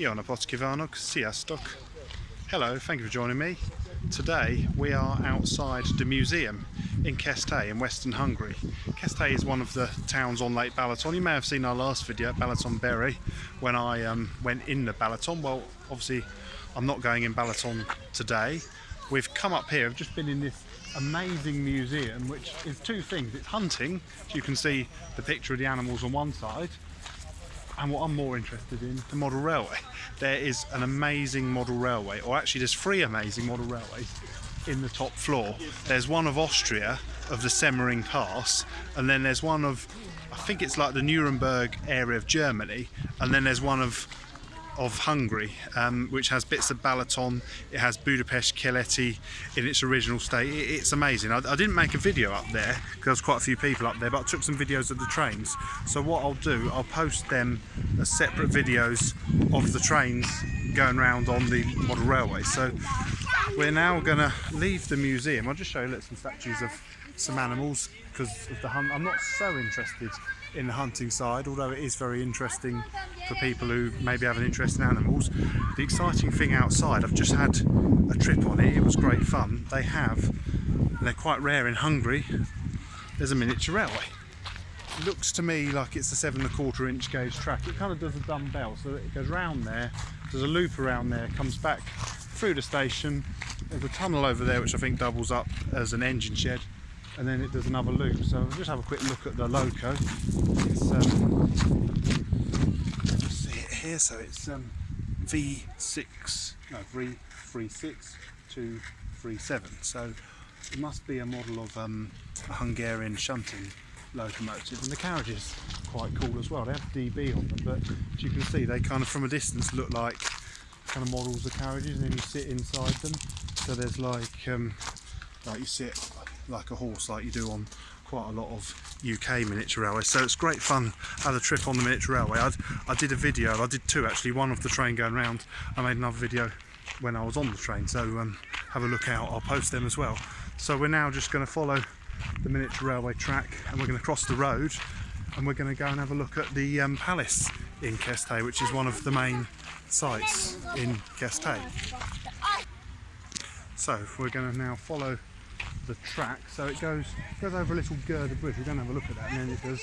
Jona Potkivarnog, Sziasztok. Hello, thank you for joining me. Today we are outside the museum in Keszthely in Western Hungary. Keszthely is one of the towns on Lake Balaton. You may have seen our last video, Balaton Berry, when I um, went in the Balaton. Well, obviously I'm not going in Balaton today. We've come up here, I've just been in this amazing museum which is two things. It's hunting, you can see the picture of the animals on one side, and what I'm more interested in, the model railway. There is an amazing model railway, or actually there's three amazing model railways in the top floor. There's one of Austria, of the Semmering Pass, and then there's one of, I think it's like the Nuremberg area of Germany, and then there's one of of Hungary, um, which has bits of Balaton. It has Budapest Keleti in its original state. It, it's amazing. I, I, didn't make a video up there because there's quite a few people up there, but I took some videos of the trains. So what I'll do, I'll post them as separate videos of the trains going around on the model railway. So we're now going to leave the museum. I'll just show you some statues of some animals because of the hunt. I'm not so interested in the hunting side, although it is very interesting for people who maybe have an interest in animals. The exciting thing outside, I've just had a trip on it, it was great fun. They have, and they're quite rare in Hungary, there's a miniature railway. It looks to me like it's a seven and a quarter inch gauge track. It kind of does a dumbbell, so it goes round there, there's a loop around there, comes back through the station, there's a tunnel over there which I think doubles up as an engine shed and then it does another loop. So we'll just have a quick look at the loco. It's um, see it here. So it's um, V6, no V36237. So it must be a model of um, a Hungarian shunting locomotive, and the carriage is quite cool as well. They have DB on them, but as you can see, they kind of from a distance look like kind of models of carriages, and then you sit inside them. So there's like um, like you sit like a horse like you do on quite a lot of UK miniature railways. So it's great fun had a trip on the miniature railway. I'd, I did a video I did two actually one of the train going round. I made another video when I was on the train so um, have a look out. I'll post them as well. So we're now just going to follow the miniature railway track and we're going to cross the road and we're going to go and have a look at the um, palace in Keszthely which is one of the main sites in Keszthely so we're going to now follow the track. So it goes goes over a little girder bridge. We're going to have a look at that, and then it does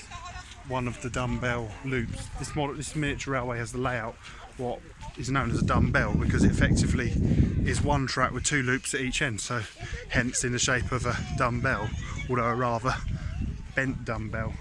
one of the dumbbell loops. This model, this miniature railway has the layout what is known as a dumbbell because it effectively is one track with two loops at each end. So hence in the shape of a dumbbell, although a rather bent dumbbell.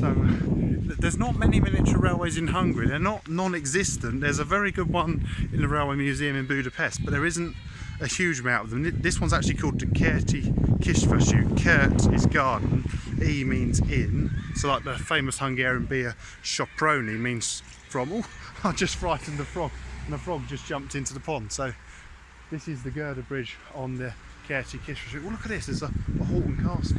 So there's not many miniature railways in Hungary. They're not non-existent. There's a very good one in the Railway Museum in Budapest, but there isn't a huge amount of them. This one's actually called the Kerti Kisvasút. Kert is garden, E means in. So like the famous Hungarian beer Soproni means from. Oh, I just frightened the frog and the frog just jumped into the pond. So this is the girder bridge on the Kerti Kisvasút. Oh look at this, there's a, a halt and cast,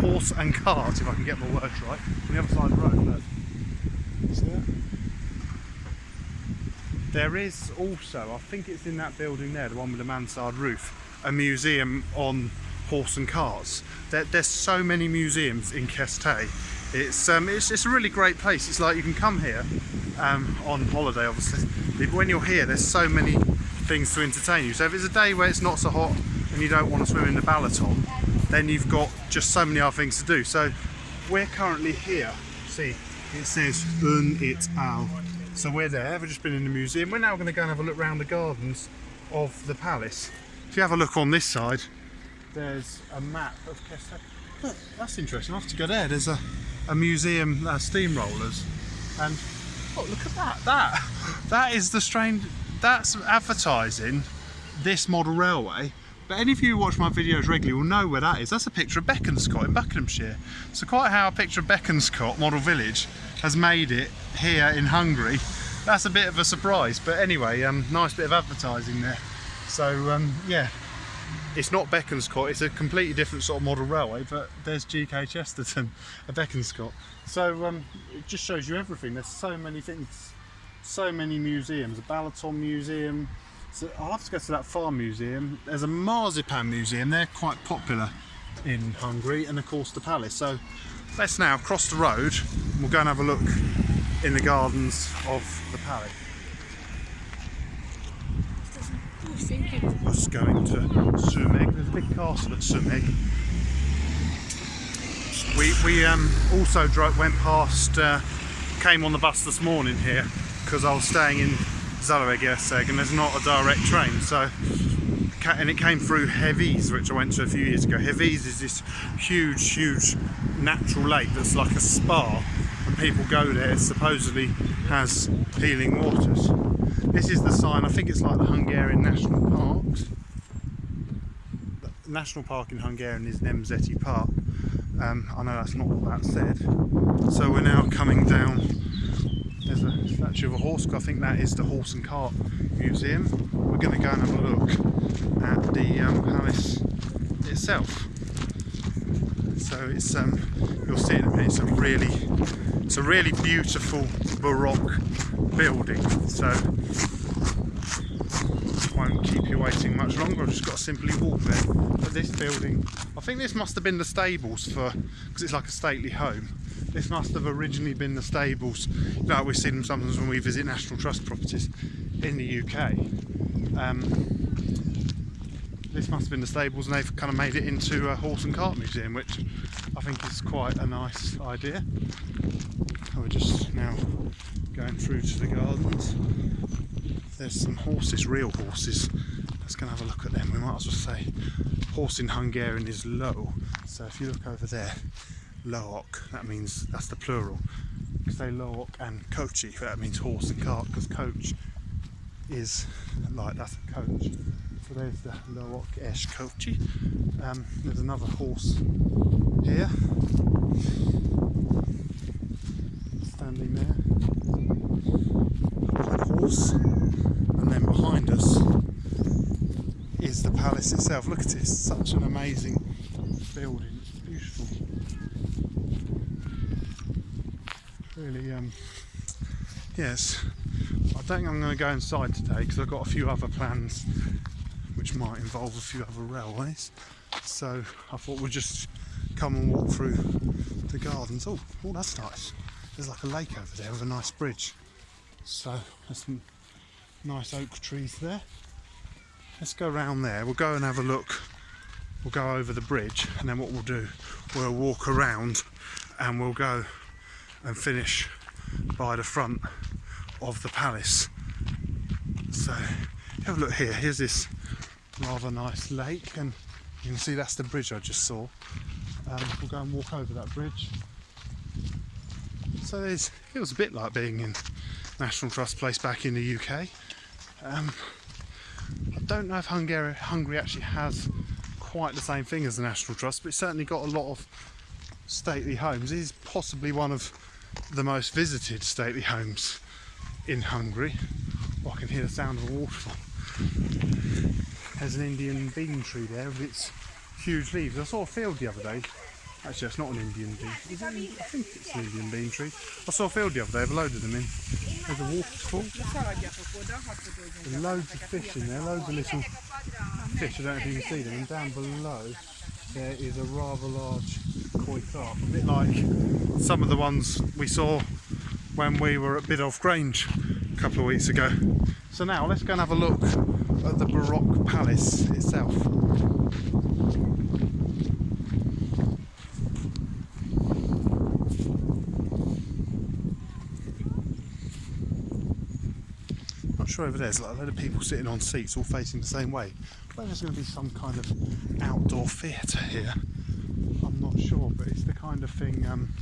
horse and cart if I can get my words right, on the other side of the road. Look. See that? There is also, I think it's in that building there, the one with the mansard roof, a museum on horse and carts. There, there's so many museums in Keszthely. It's, um, it's, it's a really great place. It's like you can come here um, on holiday, obviously. But when you're here, there's so many things to entertain you. So if it's a day where it's not so hot and you don't want to swim in the Balaton, then you've got just so many other things to do. So we're currently here. See, it says Un it al so we're there, we've just been in the museum. We're now going to go and have a look around the gardens of the palace. If you have a look on this side, there's a map of Keszthely. Look, that's interesting. I have to go there. There's a, a museum, uh, steamrollers. And, oh, look at that. That, that is the strange, that's advertising this model railway but any of you who watch my videos regularly will know where that is. That's a picture of Bekonscot in Buckinghamshire. So quite how a picture of Bekonscot model village has made it here in Hungary. That's a bit of a surprise, but anyway, um, nice bit of advertising there. So um, yeah, it's not Bekonscot, it's a completely different sort of model railway, but there's GK Chesterton, a Bekonscot. So um, it just shows you everything. There's so many things, so many museums, a Balaton museum, so I'll have to go to that farm museum. There's a marzipan museum, they're quite popular in Hungary, and of course the palace. So Let's now cross the road and we'll go and have a look in the gardens of the palace. Us going to Sumeg. There's a big castle at Sumeg. We, we um, also drove, went past, uh, came on the bus this morning here because I was staying in Zalaegerszeg and there's not a direct train so and it came through Hévíz, which I went to a few years ago. Hévíz is this huge, huge natural lake that's like a spa, and people go there. It supposedly has healing waters. This is the sign. I think it's like the Hungarian national parks. The national park in Hungarian is Nemzeti Park. Um, I know that's not what that said. So we're now coming down. There's a statue of a horse. I think that is the Horse and Cart Museum. We're going to go and have a look at the um, palace itself. So it's um, you'll see in a minute. It's a really, it's a really beautiful Baroque building. So won't keep you waiting much longer. I've just got to simply walk there. But this building, I think this must have been the stables for, because it's like a stately home. This must have originally been the stables, like we see them sometimes when we visit National Trust properties in the UK. Um, this must have been the stables and they've kind of made it into a horse and cart museum, which I think is quite a nice idea. And we're just now going through to the gardens there's some horses, real horses. Let's go and have a look at them. We might as well say horse in Hungarian is low. So if you look over there, look, that means that's the plural. Say look and kochi, that means horse and cart because coach is like that's a coach. So there's the look esh kochi. Um, there's another horse here. Standing there. Horse and then behind us is the palace itself. Look at it, it's such an amazing building. It's beautiful. Really, um, yes. Think I'm going to go inside today because I've got a few other plans which might involve a few other railways. So I thought we'd just come and walk through the gardens. Oh, oh, that's nice. There's like a lake over there with a nice bridge. So there's some nice oak trees there. Let's go around there. We'll go and have a look. We'll go over the bridge, and then what we'll do, we'll walk around, and we'll go and finish by the front of the palace. So have a look here. Here's this rather nice lake, and you can see that's the bridge I just saw. Um, we'll go and walk over that bridge. So there's, it was a bit like being in National Trust Place back in the UK. Um, I don't know if Hungary, Hungary actually has quite the same thing as the National Trust, but it's certainly got a lot of stately homes. It is possibly one of the most visited stately homes in Hungary. I can hear the sound of a waterfall. There's an Indian bean tree there with its huge leaves. I saw a field the other day. Actually, it's not an Indian bean. It? I think it's an Indian bean tree. I saw a field the other day. I've loaded them in. There's a waterfall. There's loads of fish in there. Loads of little fish. I don't know if you can see them. And down below there is a rather large koi carp. A bit like some of the ones we saw when we were at Biddulph Grange a couple of weeks ago. So now let's go and have a look at the Baroque Palace itself. Not sure over there's like a lot of people sitting on seats all facing the same way. Whether there's going to be some kind of outdoor theatre here, I'm not sure, but it's the kind of thing um,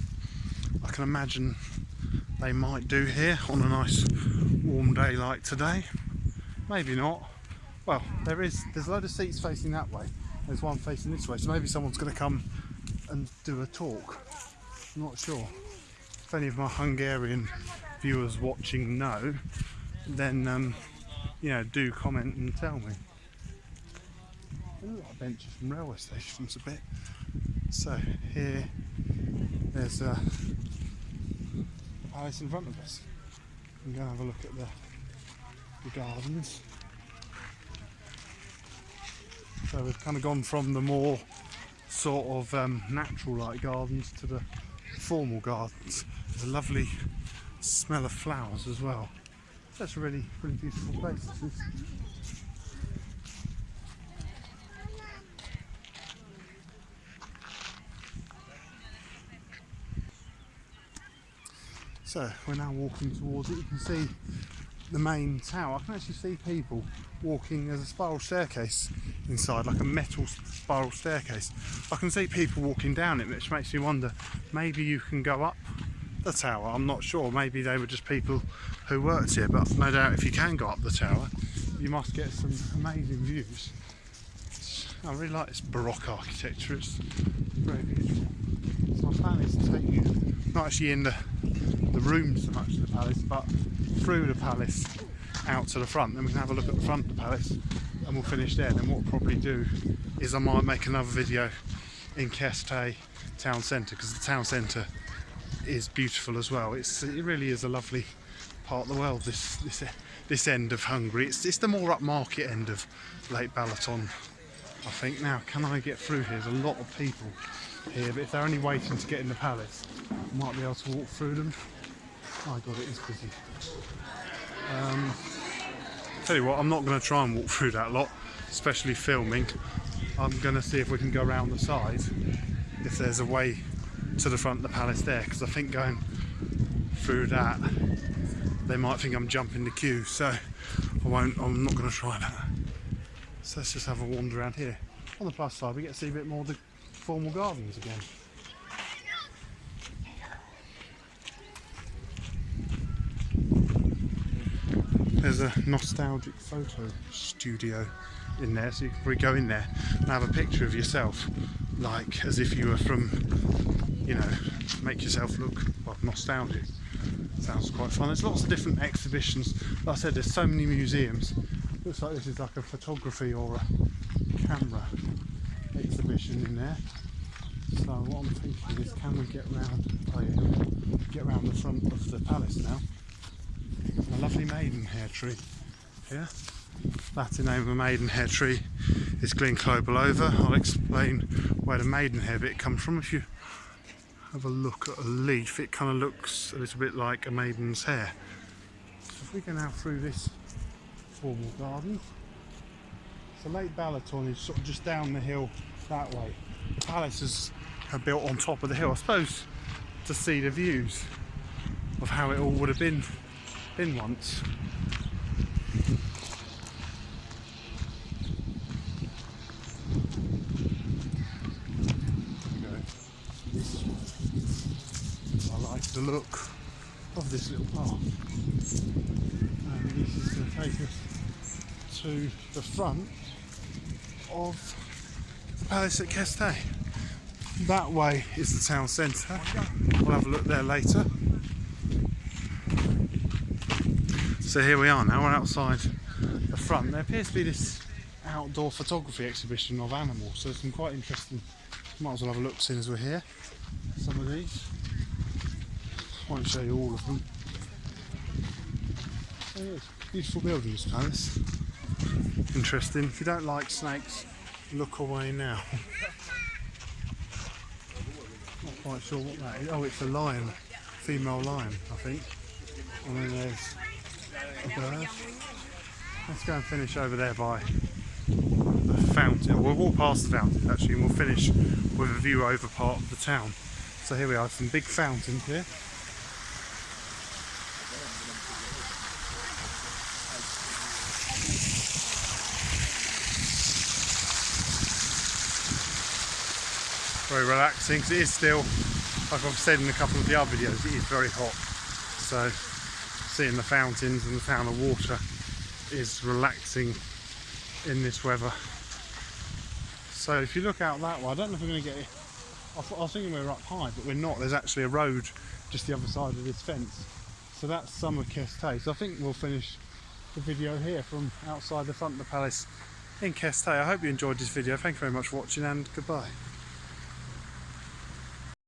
I can imagine they might do here on a nice warm day like today. Maybe not. Well, there is. There's a load of seats facing that way. There's one facing this way, so maybe someone's going to come and do a talk. I'm not sure. If any of my Hungarian viewers watching know, then um, you know, do comment and tell me. They look like benches from railway stations a bit. So here, there's a palace in front of us. We can go have a look at the, the gardens. So we've kind of gone from the more sort of um, natural like gardens to the formal gardens. There's a lovely smell of flowers as well. That's a really, really beautiful place. So we're now walking towards it. You can see the main tower. I can actually see people walking. There's a spiral staircase inside, like a metal spiral staircase. I can see people walking down it, which makes me wonder maybe you can go up the tower. I'm not sure. Maybe they were just people who worked here, but no doubt if you can go up the tower, you must get some amazing views. I really like this Baroque architecture. It's very beautiful. So my plan is to take you, not actually in the the rooms so much of the palace, but through the palace out to the front. Then we can have a look at the front of the palace and we'll finish there. Then what we'll probably do is I might make another video in Keszthely town centre because the town centre is beautiful as well. It's it really is a lovely part of the world. This this this end of Hungary. It's it's the more upmarket end of Lake Balaton. I think now can I get through here? There's a lot of people here, but if they're only waiting to get in the palace, I might be able to walk through them. Oh god, it is busy. Um, tell you what, I'm not going to try and walk through that lot, especially filming. I'm going to see if we can go around the side, if there's a way to the front of the palace there, because I think going through that, they might think I'm jumping the queue, so I won't, I'm not going to try that. So let's just have a wander around here. On the plus side, we get to see a bit more of the formal gardens again. There's a nostalgic photo studio in there, so you can probably go in there and have a picture of yourself, like as if you were from, you know, make yourself look well, nostalgic. Sounds quite fun. There's lots of different exhibitions. Like I said, there's so many museums. Looks like this is like a photography or a camera in there. So what I'm thinking is, can we get round? Oh yeah, get round the front of the palace now. A lovely maidenhair tree here. Latin name of a maidenhair tree is Ginkgo biloba. I'll explain where the maidenhair bit comes from. If you have a look at a leaf, it kind of looks a little bit like a maiden's hair. So if we go now through this formal garden, so Lake Balaton is sort of just down the hill that way. The palaces are uh, built on top of the hill, I suppose, to see the views of how it all would have been been once. I like the look of this little path. And um, this is going to take us to the front of palace at Keszthely. That way is the town centre. We'll have a look there later. So here we are now, we're outside the front. There appears to be this outdoor photography exhibition of animals, so some quite interesting. Might as well have a look soon as we're here. Some of these. Won't show you all of them. Oh. Beautiful building, this palace. Interesting. If you don't like snakes, look away now. Not quite sure what that is. Oh, it's a lion, female lion, I think. And then there's Let's go and finish over there by the fountain. We'll walk past the fountain actually and we'll finish with a view over part of the town. So here we are, some big fountain here. Very relaxing because it is still, like I've said in a couple of the other videos, it is very hot. So seeing the fountains and the town of water is relaxing in this weather. So if you look out that way, I don't know if we're going to get it. I, was thinking we were up high, but we're not. There's actually a road just the other side of this fence. So that's Summer Keszthely. So I think we'll finish the video here from outside the front of the palace in Keszthely. I hope you enjoyed this video. Thank you very much for watching and goodbye.